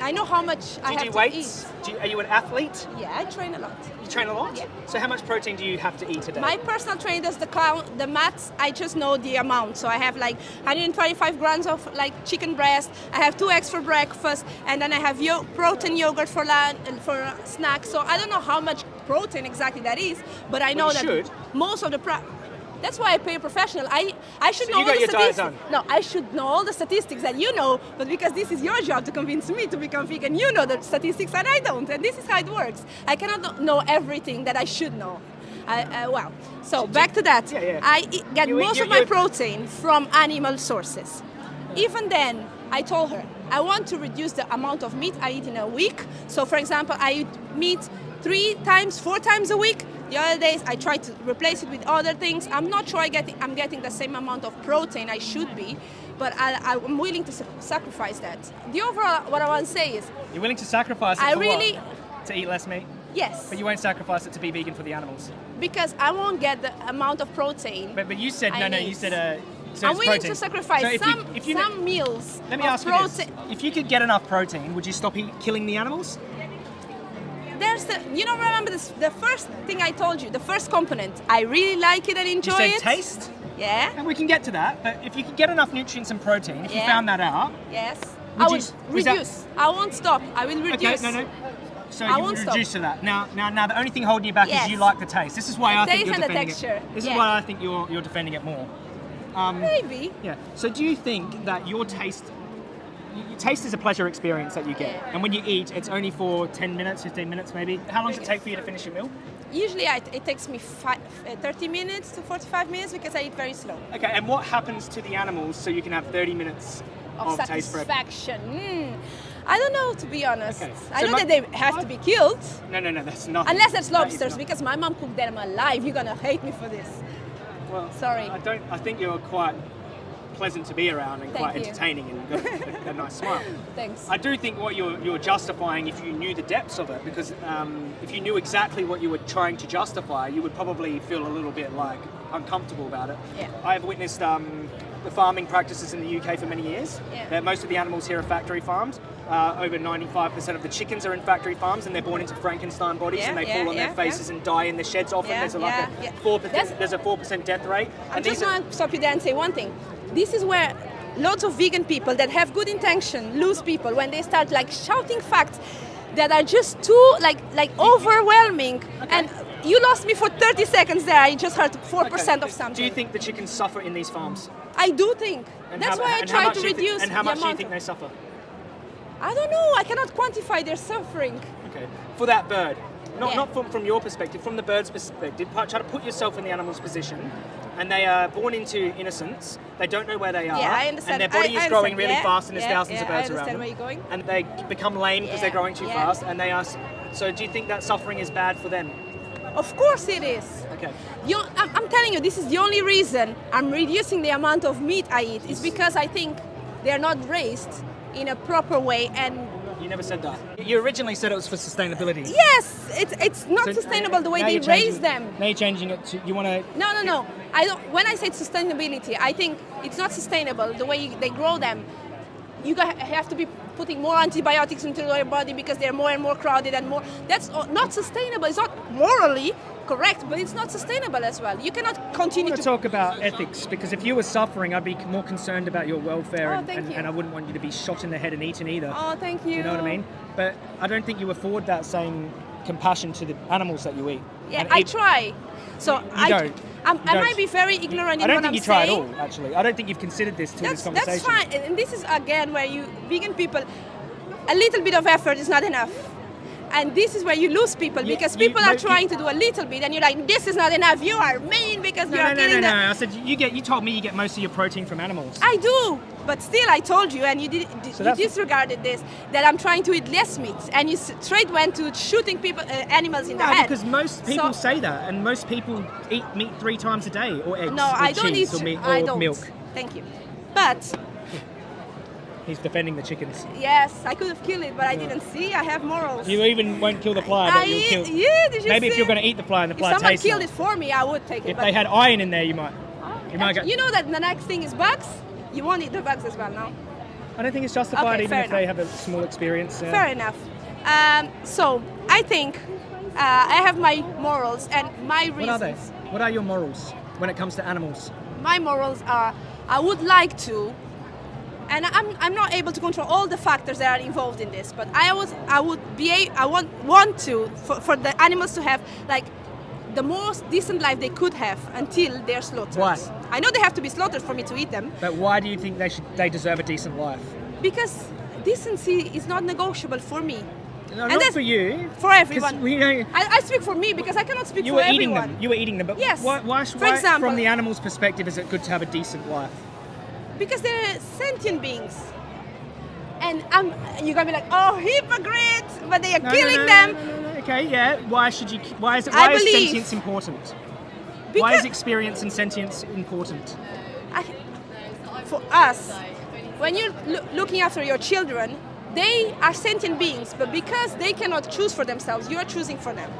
[SPEAKER 2] I know how much
[SPEAKER 1] Do
[SPEAKER 2] I
[SPEAKER 1] you
[SPEAKER 2] have
[SPEAKER 1] do
[SPEAKER 2] to
[SPEAKER 1] weights? Do you, are you an athlete?
[SPEAKER 2] Yeah, I train a lot.
[SPEAKER 1] You train a lot.
[SPEAKER 2] Yeah.
[SPEAKER 1] So how much protein do you have to eat a day?
[SPEAKER 2] My personal trainer does the count, the maths. I just know the amount. So I have like 125 grams of like chicken breast. I have two eggs for breakfast, and then I have yo- protein yogurt for lunch and for snacks. So I don't know how much protein exactly that is, but I know
[SPEAKER 1] you
[SPEAKER 2] that
[SPEAKER 1] should.
[SPEAKER 2] most of the. That's why I pay a professional. I, I should
[SPEAKER 1] So
[SPEAKER 2] know all the statistics. No, I should know all the statistics that you know, but because this is your job to convince me to become vegan, you know the statistics and I don't, and this is how it works. I cannot know everything that I should know. I, uh, well, so back to that.
[SPEAKER 1] Yeah, yeah.
[SPEAKER 2] I get
[SPEAKER 1] You
[SPEAKER 2] most
[SPEAKER 1] you-
[SPEAKER 2] of my protein from animal sources. Even then, I told her I want to reduce the amount of meat I eat in a week. So, for example, I eat meat three times, four times a week. The other days, I try to replace it with other things. I'm not sure I get, I'm getting the same amount of protein I should be, but I, I'm willing to sacrifice that. The overall, what I want to say is,
[SPEAKER 1] You're willing to sacrifice it
[SPEAKER 2] I really-
[SPEAKER 1] what? To eat less meat,
[SPEAKER 2] yes,
[SPEAKER 1] but you won't sacrifice it to be vegan for the animals.
[SPEAKER 2] because I won't get the amount of protein.
[SPEAKER 1] But, but you said
[SPEAKER 2] I
[SPEAKER 1] no, no.
[SPEAKER 2] need.
[SPEAKER 1] You said uh, so
[SPEAKER 2] I'm willing
[SPEAKER 1] protein.
[SPEAKER 2] to sacrifice
[SPEAKER 1] So if
[SPEAKER 2] some,
[SPEAKER 1] you, if you
[SPEAKER 2] some meals
[SPEAKER 1] let me ask you this. If you could get enough protein, would you stop killing the animals?
[SPEAKER 2] There's the, you know, remember this, the first thing I told you, the first component. I really like it and enjoy
[SPEAKER 1] you said
[SPEAKER 2] it.
[SPEAKER 1] taste,
[SPEAKER 2] Yeah.
[SPEAKER 1] and we can get to that. But if you could get enough nutrients and protein, if you found that out,
[SPEAKER 2] Yes.
[SPEAKER 1] Would
[SPEAKER 2] I
[SPEAKER 1] you s- was that-
[SPEAKER 2] reduce. I won't stop. I will reduce.
[SPEAKER 1] okay, no, no. So
[SPEAKER 2] I
[SPEAKER 1] you
[SPEAKER 2] won't
[SPEAKER 1] would
[SPEAKER 2] stop.
[SPEAKER 1] reduce to that. Now, now, now, the only thing holding you back
[SPEAKER 2] Yes.
[SPEAKER 1] is you like the taste. This is why
[SPEAKER 2] The
[SPEAKER 1] I think you're
[SPEAKER 2] and the
[SPEAKER 1] defending
[SPEAKER 2] texture.
[SPEAKER 1] it. This
[SPEAKER 2] Yeah.
[SPEAKER 1] is why I think you're you're defending it more. Um,
[SPEAKER 2] Maybe.
[SPEAKER 1] Yeah. So do you think that your taste, taste is a pleasure experience that you get,
[SPEAKER 2] Yeah.
[SPEAKER 1] and when you eat, it's only for 10 minutes, 15 minutes maybe. How long does it take for you to finish your meal?
[SPEAKER 2] Usually I, it takes me five, uh, 30 minutes to 45 minutes because I eat very slow.
[SPEAKER 1] Okay. And what happens to the animals so you can have 30 minutes
[SPEAKER 2] Of
[SPEAKER 1] of,
[SPEAKER 2] satisfaction. Mm. I don't know, to be honest.
[SPEAKER 1] Okay.
[SPEAKER 2] I
[SPEAKER 1] So
[SPEAKER 2] know
[SPEAKER 1] my-
[SPEAKER 2] that they have to be killed,
[SPEAKER 1] No, no, no, that's not.
[SPEAKER 2] unless it's lobsters, because my mom cooked them alive. You're gonna hate me for this.
[SPEAKER 1] Well,
[SPEAKER 2] Sorry.
[SPEAKER 1] I don't. I think you're quite pleasant to be around and
[SPEAKER 2] Thank
[SPEAKER 1] quite
[SPEAKER 2] you.
[SPEAKER 1] entertaining and got a, a nice smile.
[SPEAKER 2] Thanks.
[SPEAKER 1] I do think what you're, you're justifying if you knew the depths of it, because um, if you knew exactly what you were trying to justify, you would probably feel a little bit like uncomfortable about it.
[SPEAKER 2] Yeah.
[SPEAKER 1] I've witnessed um, the farming practices in the UK for many years.
[SPEAKER 2] Yeah.
[SPEAKER 1] That most of the animals here are factory farmed. Uh, over 95% of the chickens are in factory farms, and they're born into Frankenstein bodies,
[SPEAKER 2] Yeah,
[SPEAKER 1] and they
[SPEAKER 2] yeah,
[SPEAKER 1] fall on
[SPEAKER 2] yeah,
[SPEAKER 1] their faces and die in the sheds. Often there's a, like a
[SPEAKER 2] yeah.
[SPEAKER 1] four
[SPEAKER 2] That's-
[SPEAKER 1] percent. There's a four percent death rate.
[SPEAKER 2] I
[SPEAKER 1] and
[SPEAKER 2] just
[SPEAKER 1] these
[SPEAKER 2] want to stop you there and say one thing. This is where lots of vegan people that have good intention lose people when they start like shouting facts that are just too like like overwhelming. And you lost me for 30 seconds there. I just heard 4%
[SPEAKER 1] Okay.
[SPEAKER 2] of something.
[SPEAKER 1] Do you think the chickens suffer in these farms?
[SPEAKER 2] I do think.
[SPEAKER 1] And
[SPEAKER 2] That's
[SPEAKER 1] how-
[SPEAKER 2] why I try to
[SPEAKER 1] do you thi-
[SPEAKER 2] reduce
[SPEAKER 1] And how much do you think they suffer?
[SPEAKER 2] I don't know. I cannot quantify their suffering.
[SPEAKER 1] Okay. For that bird, not,
[SPEAKER 2] Yeah.
[SPEAKER 1] not from, from your perspective, from the bird's perspective, try to put yourself in the animal's position. And they are born into innocence. They don't know where they are.
[SPEAKER 2] Yeah, I understand.
[SPEAKER 1] And their body
[SPEAKER 2] I-
[SPEAKER 1] is growing really
[SPEAKER 2] Yeah,
[SPEAKER 1] fast, and there's
[SPEAKER 2] yeah,
[SPEAKER 1] thousands of birds around
[SPEAKER 2] understand
[SPEAKER 1] them.
[SPEAKER 2] where you're going.
[SPEAKER 1] And they become lame because they're growing too fast. And they are. So do you think that suffering is bad for them?
[SPEAKER 2] Of course it is.
[SPEAKER 1] Okay.
[SPEAKER 2] You, I'm, I'm telling you, this is the only reason I'm reducing the amount of meat I eat. Is because I think they're not raised in a proper way. And
[SPEAKER 1] You never said that. You originally said it was for sustainability.
[SPEAKER 2] yes, it's it's not
[SPEAKER 1] So-
[SPEAKER 2] sustainable the way they
[SPEAKER 1] changing-
[SPEAKER 2] raise them.
[SPEAKER 1] Now you're changing it to you want to.
[SPEAKER 2] No, no, no. I don't. When I say sustainability, I think it's not sustainable the way you, they grow them. You have to be putting more antibiotics into your body because they're more and more crowded and more. That's not sustainable. It's not morally correct, but it's not sustainable as well. You cannot
[SPEAKER 1] I
[SPEAKER 2] continue to
[SPEAKER 1] talk about ethics because if you were suffering, I'd be more concerned about your welfare,
[SPEAKER 2] Oh,
[SPEAKER 1] and, and,
[SPEAKER 2] you.
[SPEAKER 1] and I wouldn't want you to be shot in the head and eaten either.
[SPEAKER 2] Oh, thank you.
[SPEAKER 1] You know what I mean? But I don't think you afford that same compassion to the animals that you eat.
[SPEAKER 2] Yeah,
[SPEAKER 1] And
[SPEAKER 2] I try. So
[SPEAKER 1] You
[SPEAKER 2] I,
[SPEAKER 1] don't.
[SPEAKER 2] I'm, I might be very ignorant
[SPEAKER 1] I
[SPEAKER 2] in
[SPEAKER 1] don't think you try at all, actually. I don't think you've considered this till
[SPEAKER 2] That's,
[SPEAKER 1] this
[SPEAKER 2] that's fine. And this is again where you vegan people, a little bit of effort is not enough. And this is where you lose people because
[SPEAKER 1] you-
[SPEAKER 2] people
[SPEAKER 1] no,
[SPEAKER 2] are
[SPEAKER 1] you-
[SPEAKER 2] trying to do a little bit, and you're like, "This is not enough. You are mean because
[SPEAKER 1] No,
[SPEAKER 2] you
[SPEAKER 1] no,
[SPEAKER 2] are
[SPEAKER 1] no, no,
[SPEAKER 2] killing
[SPEAKER 1] no.
[SPEAKER 2] them."
[SPEAKER 1] I said you get. You told me you get most of your protein from animals.
[SPEAKER 2] I do, but still, I told you, and you did.
[SPEAKER 1] So
[SPEAKER 2] you disregarded this that I'm trying to eat less meat, and you straight went to shooting people, uh, animals in the head.
[SPEAKER 1] because most people
[SPEAKER 2] So-
[SPEAKER 1] say that, and most people eat meat three times a day, or eggs,
[SPEAKER 2] No,
[SPEAKER 1] or
[SPEAKER 2] I don't
[SPEAKER 1] cheese,
[SPEAKER 2] eat.
[SPEAKER 1] or, meat,
[SPEAKER 2] I
[SPEAKER 1] or
[SPEAKER 2] don't.
[SPEAKER 1] milk.
[SPEAKER 2] Thank you. But
[SPEAKER 1] He's defending the chickens.
[SPEAKER 2] yes, I could have killed it, but I didn't see. I have morals.
[SPEAKER 1] You even won't kill the fly,
[SPEAKER 2] I eat-
[SPEAKER 1] kill.
[SPEAKER 2] yeah, did you
[SPEAKER 1] Maybe if you're going to eat the fly and the
[SPEAKER 2] If
[SPEAKER 1] fly
[SPEAKER 2] someone killed it for me, I would take it.
[SPEAKER 1] If they had iron in there, you might.
[SPEAKER 2] Oh,
[SPEAKER 1] You might get.
[SPEAKER 2] you know that the next thing is bugs. You won't eat the bugs as well, no?
[SPEAKER 1] I don't think it's justified,
[SPEAKER 2] Okay,
[SPEAKER 1] even if they have a small experience. yeah.
[SPEAKER 2] Fair enough. Um, so I think uh, I have my morals and my reasons.
[SPEAKER 1] What are they? What are your morals when it comes to animals?
[SPEAKER 2] My morals are I would like to, and I'm, I'm not able to control all the factors that are involved in this, but I was I would be a, I want want to for, for the animals to have like the most decent life they could have until they're slaughtered.
[SPEAKER 1] Why?
[SPEAKER 2] I know they have to be slaughtered for me to eat them
[SPEAKER 1] But why do you think they should? They deserve a decent life.
[SPEAKER 2] because decency is not negotiable for me.
[SPEAKER 1] No,
[SPEAKER 2] And
[SPEAKER 1] not for you.
[SPEAKER 2] For everyone.
[SPEAKER 1] we know
[SPEAKER 2] I, I speak for me because I cannot speak
[SPEAKER 1] you
[SPEAKER 2] for
[SPEAKER 1] were
[SPEAKER 2] everyone.
[SPEAKER 1] eating them. You were eating them. But
[SPEAKER 2] Yes.
[SPEAKER 1] why? Why,
[SPEAKER 2] For example-
[SPEAKER 1] from the animal's perspective, is it good to have a decent life?
[SPEAKER 2] Because they're sentient beings. And I'm, you're gonna be like, oh, hypocrite! But they are
[SPEAKER 1] No,
[SPEAKER 2] killing
[SPEAKER 1] no,
[SPEAKER 2] them.
[SPEAKER 1] no, no, Okay, yeah. Why should you? Why is it?
[SPEAKER 2] I
[SPEAKER 1] Why is
[SPEAKER 2] believe-
[SPEAKER 1] sentience important? why is experience and sentience important?
[SPEAKER 2] I, for us, when you're loo- looking after your children, they are sentient beings, but because they cannot choose for themselves, you are choosing for them.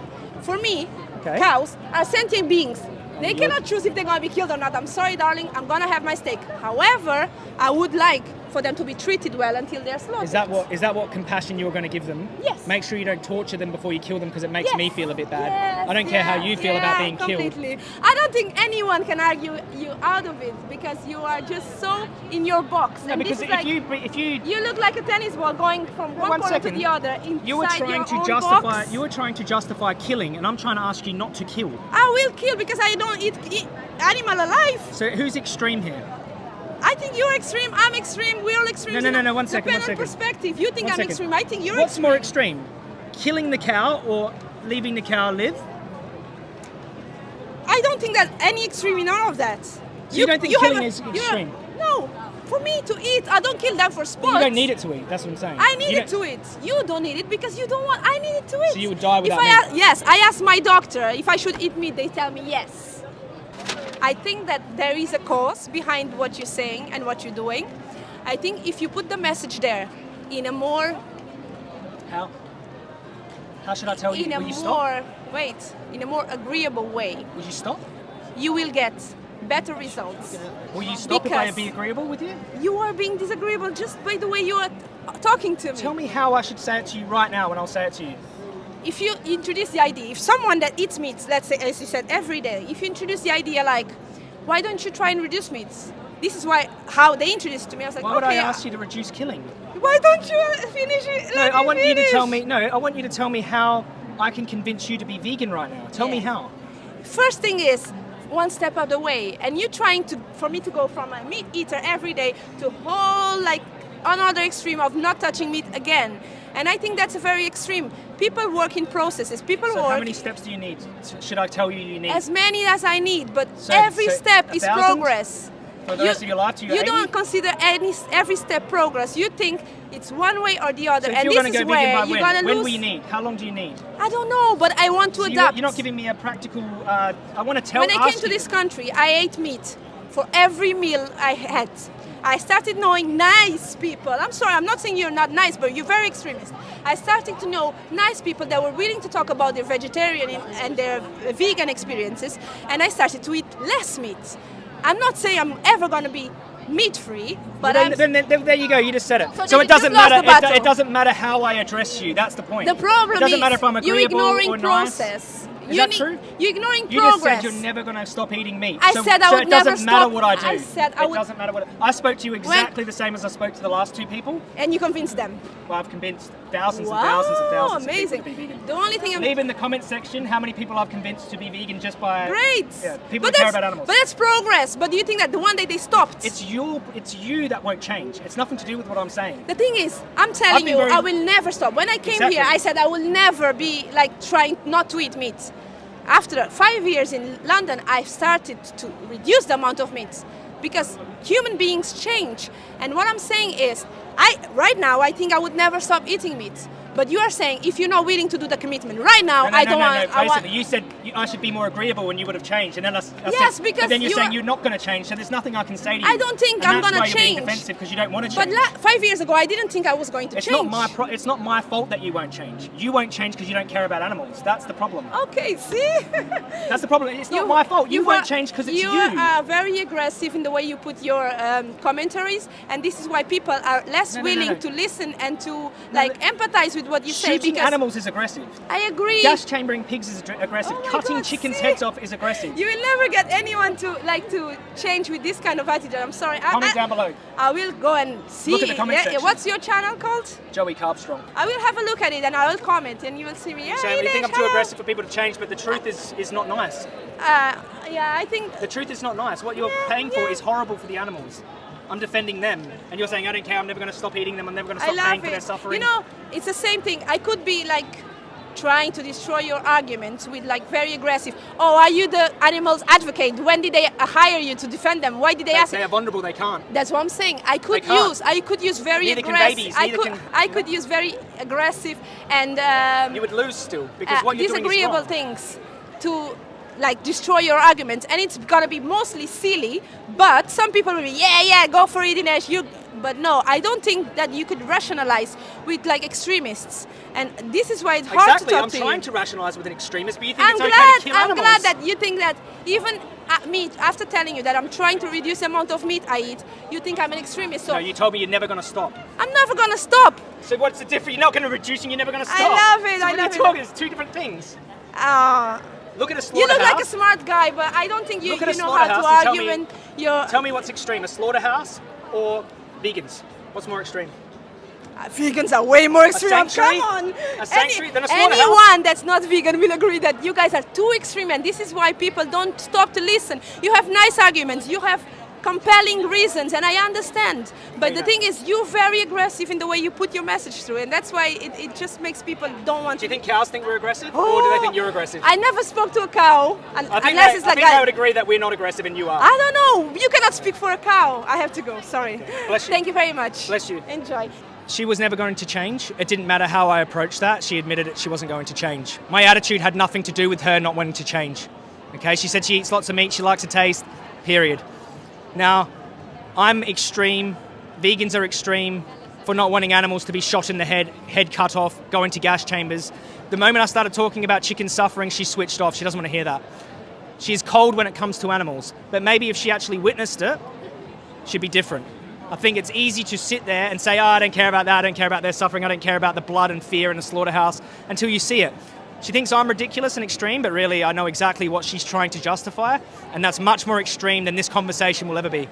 [SPEAKER 2] For me,
[SPEAKER 1] Okay.
[SPEAKER 2] cows are sentient beings. They cannot choose if they're gonna be killed or not. I'm sorry, darling, I'm gonna have my steak. However, I would like for them to be treated well until they're slaughtered.
[SPEAKER 1] Is that what? Is that what compassion you're going to give them?
[SPEAKER 2] Yes.
[SPEAKER 1] Make sure you don't torture them before you kill them because it makes
[SPEAKER 2] Yes.
[SPEAKER 1] me feel a bit bad.
[SPEAKER 2] Yes,
[SPEAKER 1] I don't care how you feel about
[SPEAKER 2] yeah,
[SPEAKER 1] being killed.
[SPEAKER 2] completely. I don't think anyone can argue you out of it because you are just so in your box.
[SPEAKER 1] No,
[SPEAKER 2] and
[SPEAKER 1] because if
[SPEAKER 2] like,
[SPEAKER 1] you if you
[SPEAKER 2] You look like a tennis ball going from one,
[SPEAKER 1] One
[SPEAKER 2] corner to the other inside
[SPEAKER 1] you were trying to justify
[SPEAKER 2] box.
[SPEAKER 1] you were trying to justify killing, and I'm trying to ask you not to kill.
[SPEAKER 2] I will kill because I don't eat, eat animal alive.
[SPEAKER 1] So who's extreme here?
[SPEAKER 2] I think you're extreme. I'm extreme. We're all extreme.
[SPEAKER 1] No, no, no, no, one second, one
[SPEAKER 2] on perspective. You think
[SPEAKER 1] One
[SPEAKER 2] I'm
[SPEAKER 1] second.
[SPEAKER 2] extreme. I think you're
[SPEAKER 1] What's
[SPEAKER 2] extreme.
[SPEAKER 1] more extreme? Killing the cow or leaving the cow live?
[SPEAKER 2] I don't think that any extreme in all of that.
[SPEAKER 1] you don't think
[SPEAKER 2] have
[SPEAKER 1] killing is extreme?
[SPEAKER 2] No. for me to eat. I don't kill them for sport.
[SPEAKER 1] You don't need it to eat. That's what I'm saying.
[SPEAKER 2] I need
[SPEAKER 1] You
[SPEAKER 2] it to eat. You don't need it because you don't want. I need it to eat.
[SPEAKER 1] So you would die without
[SPEAKER 2] if I
[SPEAKER 1] meat?
[SPEAKER 2] yes, I asked my doctor if I should eat meat. They tell me yes. I think that there is a cause behind what you're saying and what you're doing. I think if you put the message there in a more
[SPEAKER 1] How? How should I tell you?
[SPEAKER 2] in a
[SPEAKER 1] Will you stop?
[SPEAKER 2] more wait in a more agreeable way,
[SPEAKER 1] Will you stop?
[SPEAKER 2] you will get better results.
[SPEAKER 1] Will you stop if I
[SPEAKER 2] Because-
[SPEAKER 1] be agreeable with you?
[SPEAKER 2] You are being disagreeable just by the way you are talking to me.
[SPEAKER 1] Tell me how I should say it to you right now, and I'll say it to you.
[SPEAKER 2] If you introduce the idea, if someone that eats meat, let's say, as you said, every day, if you introduce the idea like, why don't you try and reduce meats? This is why how they introduced it to me. I was like,
[SPEAKER 1] Why would
[SPEAKER 2] okay,
[SPEAKER 1] I ask you to reduce killing?
[SPEAKER 2] why don't you uh, finish it?
[SPEAKER 1] No, I want you to tell me. No, I want you to tell me how I can convince you to be vegan right now. Tell me how.
[SPEAKER 2] First thing is one step out of the way, and you trying to for me to go from a meat eater every day to whole like another extreme of not touching meat again. And I think that's a very extreme. People work in processes. People
[SPEAKER 1] So
[SPEAKER 2] work
[SPEAKER 1] how many steps do you need? Should I tell you you need?
[SPEAKER 2] as many as I need, but
[SPEAKER 1] So-
[SPEAKER 2] every
[SPEAKER 1] so
[SPEAKER 2] step is
[SPEAKER 1] thousand?
[SPEAKER 2] progress.
[SPEAKER 1] For the rest of your life to your
[SPEAKER 2] you don't consider any every step progress. You think it's one way or the other,
[SPEAKER 1] so
[SPEAKER 2] and
[SPEAKER 1] you're
[SPEAKER 2] this
[SPEAKER 1] going to
[SPEAKER 2] is where you're
[SPEAKER 1] when?
[SPEAKER 2] gonna lose.
[SPEAKER 1] When will you need? How long do you need?
[SPEAKER 2] I don't know, but I want to adapt.
[SPEAKER 1] you're not giving me a practical. Uh, I want to tell. You.
[SPEAKER 2] When I came to
[SPEAKER 1] you.
[SPEAKER 2] this country, I ate meat for every meal I had. I started knowing nice people. I'm sorry, I'm not saying you're not nice, but you're very extremist. I started to know nice people that were willing to talk about their vegetarian and their vegan experiences, and I started to eat less meat. I'm not saying I'm ever going to be meat free, but
[SPEAKER 1] Well,
[SPEAKER 2] I'm.
[SPEAKER 1] then, then, then, there you go. You just said it.
[SPEAKER 2] So
[SPEAKER 1] So, it doesn't matter. It, it doesn't matter how I address you. That's the point.
[SPEAKER 2] the problem
[SPEAKER 1] It doesn't
[SPEAKER 2] is
[SPEAKER 1] matter if I'm
[SPEAKER 2] you're ignoring
[SPEAKER 1] or nice. Is
[SPEAKER 2] you
[SPEAKER 1] that true?
[SPEAKER 2] You're ignoring
[SPEAKER 1] You
[SPEAKER 2] progress.
[SPEAKER 1] just said you're never going to stop eating meat.
[SPEAKER 2] I
[SPEAKER 1] so,
[SPEAKER 2] said I would.
[SPEAKER 1] so
[SPEAKER 2] would
[SPEAKER 1] it doesn't matter what I do.
[SPEAKER 2] I said I
[SPEAKER 1] it
[SPEAKER 2] would-
[SPEAKER 1] doesn't matter what I spoke to you exactly the same as I spoke to the last two people.
[SPEAKER 2] and you convinced them.
[SPEAKER 1] Well, I've convinced thousands
[SPEAKER 2] wow,
[SPEAKER 1] and thousands and thousands
[SPEAKER 2] amazing.
[SPEAKER 1] of people to be vegan.
[SPEAKER 2] The only thing I'm
[SPEAKER 1] Leave in the comment section how many people I've convinced to be vegan just by
[SPEAKER 2] Great.
[SPEAKER 1] Yeah, people
[SPEAKER 2] but
[SPEAKER 1] who care about animals.
[SPEAKER 2] But that's progress. But do you think that the one day they stopped?
[SPEAKER 1] It's you. It's you that won't change. It's nothing to do with what I'm saying.
[SPEAKER 2] the thing is, I'm telling you,
[SPEAKER 1] very-
[SPEAKER 2] I will never stop. When I came
[SPEAKER 1] Exactly.
[SPEAKER 2] here, I said I will never be like trying not to eat meat. After five years in London, I've started to reduce the amount of meat because human beings change. And what I'm saying is, I right now I think I would never stop eating meat. But you are saying if you're not willing to do the commitment right now,
[SPEAKER 1] No, no,
[SPEAKER 2] I don't
[SPEAKER 1] no,
[SPEAKER 2] want.
[SPEAKER 1] no.
[SPEAKER 2] I want
[SPEAKER 1] Basically, you said you, I should be more agreeable and you would have changed, and then I, I
[SPEAKER 2] Yes,
[SPEAKER 1] said,
[SPEAKER 2] because
[SPEAKER 1] But then you're
[SPEAKER 2] you
[SPEAKER 1] saying you're not going to change, so there's nothing I can say to you.
[SPEAKER 2] I don't think I'm gonna
[SPEAKER 1] why You're being
[SPEAKER 2] change.
[SPEAKER 1] defensive because you don't want to
[SPEAKER 2] But
[SPEAKER 1] change.
[SPEAKER 2] la- five years ago, I didn't think I was going to
[SPEAKER 1] it's
[SPEAKER 2] change.
[SPEAKER 1] not my it's not my fault that you won't change. You won't change because you don't care about animals. That's the problem.
[SPEAKER 2] Okay, see?
[SPEAKER 1] That's the problem. It's not my fault. You, won't
[SPEAKER 2] are-
[SPEAKER 1] change because it's you.
[SPEAKER 2] You are very aggressive in the way you put your um, commentaries, and this is why people are less willing to listen and to like empathize with what you say.
[SPEAKER 1] Shooting animals is aggressive.
[SPEAKER 2] I agree.
[SPEAKER 1] Gas chambering pigs is aggressive.
[SPEAKER 2] Oh
[SPEAKER 1] Cutting
[SPEAKER 2] God,
[SPEAKER 1] chickens'
[SPEAKER 2] see?
[SPEAKER 1] heads off is aggressive.
[SPEAKER 2] You will never get anyone to like to change with this kind of attitude. I'm sorry.
[SPEAKER 1] Comment
[SPEAKER 2] I,
[SPEAKER 1] down below.
[SPEAKER 2] I will go and see.
[SPEAKER 1] Look at the comment
[SPEAKER 2] Yeah,
[SPEAKER 1] section.
[SPEAKER 2] What's your channel called?
[SPEAKER 1] Joey Carbstrong.
[SPEAKER 2] I will have a look at it and I will comment, and you will see me. Yeah,
[SPEAKER 1] saying we think I'm too aggressive for people to change, but the truth is is not nice.
[SPEAKER 2] Uh, yeah, I think
[SPEAKER 1] The truth is not nice. What you're
[SPEAKER 2] Yeah,
[SPEAKER 1] paying for
[SPEAKER 2] yeah.
[SPEAKER 1] is horrible for the animals. I'm defending them, and you're saying I don't care. I'm never going to stop eating them. I'm never going to stop paying
[SPEAKER 2] love
[SPEAKER 1] for their suffering.
[SPEAKER 2] You know, it's the same thing. I could be like trying to destroy your arguments with like very aggressive. Oh, are you the animals advocate? When did they hire you to defend them? Why did they
[SPEAKER 1] they,
[SPEAKER 2] ask?
[SPEAKER 1] they are vulnerable. They can't.
[SPEAKER 2] That's what I'm saying. I could use. I could use very
[SPEAKER 1] Neither
[SPEAKER 2] aggressive.
[SPEAKER 1] babies,
[SPEAKER 2] I could.
[SPEAKER 1] can-
[SPEAKER 2] I could use very aggressive and um,
[SPEAKER 1] You would lose still because
[SPEAKER 2] uh,
[SPEAKER 1] what you're doing is
[SPEAKER 2] disagreeable things to like destroy your argument and it's gonna be mostly silly but some people will be yeah yeah go for it Dinesh you but no I don't think that you could rationalize with like extremists and this is why it's hard
[SPEAKER 1] Exactly.
[SPEAKER 2] to talk
[SPEAKER 1] thing
[SPEAKER 2] Exactly I'm
[SPEAKER 1] trying
[SPEAKER 2] you
[SPEAKER 1] to rationalise with an extremist, but you think
[SPEAKER 2] I'm
[SPEAKER 1] it's
[SPEAKER 2] glad
[SPEAKER 1] okay to kill
[SPEAKER 2] I'm
[SPEAKER 1] animals.
[SPEAKER 2] glad that you think that even uh, me after telling you that I'm trying to reduce the amount of meat I eat you think I'm an extremist so
[SPEAKER 1] no, you told me you're never going to stop.
[SPEAKER 2] I'm never gonna stop
[SPEAKER 1] So what's the difference? You're not going to reduce and you're never going to stop I
[SPEAKER 2] love it,
[SPEAKER 1] So
[SPEAKER 2] I love it.
[SPEAKER 1] you talking? It's two different things.
[SPEAKER 2] uh,
[SPEAKER 1] Look at a
[SPEAKER 2] you look like a smart guy but I don't think you, you know how to
[SPEAKER 1] slaughterhouse and
[SPEAKER 2] argue
[SPEAKER 1] me-
[SPEAKER 2] when you're
[SPEAKER 1] Tell me what's extreme: a slaughterhouse or vegans? What's more extreme?
[SPEAKER 2] Uh, Vegans are way more extreme. Come on.
[SPEAKER 1] A sanctuary? Then a slaughterhouse?
[SPEAKER 2] anyone that's not vegan will agree that you guys are too extreme, and this is why people don't stop to listen. You have nice arguments. You have compelling reasons, and I understand. But the thing is, you're very aggressive in the way you put your message through, and that's why it, it just makes people don't want to.
[SPEAKER 1] Do you
[SPEAKER 2] to.
[SPEAKER 1] think cows think we're aggressive, or do they think you're aggressive?
[SPEAKER 2] I never spoke to a cow, un-
[SPEAKER 1] I think,
[SPEAKER 2] unless
[SPEAKER 1] they,
[SPEAKER 2] it's
[SPEAKER 1] I
[SPEAKER 2] like
[SPEAKER 1] think
[SPEAKER 2] I,
[SPEAKER 1] they would agree that we're not aggressive and you are.
[SPEAKER 2] I don't know. You cannot speak for a cow. I have to go. Sorry.
[SPEAKER 1] Bless you.
[SPEAKER 2] Thank you very much.
[SPEAKER 1] Bless you.
[SPEAKER 2] Enjoy.
[SPEAKER 1] She was never going to change. It didn't matter how I approached that. She admitted it. She wasn't going to change. My attitude had nothing to do with her not wanting to change. Okay, she said she eats lots of meat. She likes to taste. Period. Now, I'm extreme. Vegans are extreme for not wanting animals to be shot in the head, head cut off, go into gas chambers. The moment I started talking about chicken suffering, she switched off. She doesn't want to hear that. She's cold when it comes to animals. But maybe if she actually witnessed it, she'd be different. I think it's easy to sit there and say, oh, I don't care about that, I don't care about their suffering, I don't care about the blood and fear in the slaughterhouse until you see it. She thinks I'm ridiculous and extreme, but really I know exactly what she's trying to justify, and that's much more extreme than this conversation will ever be.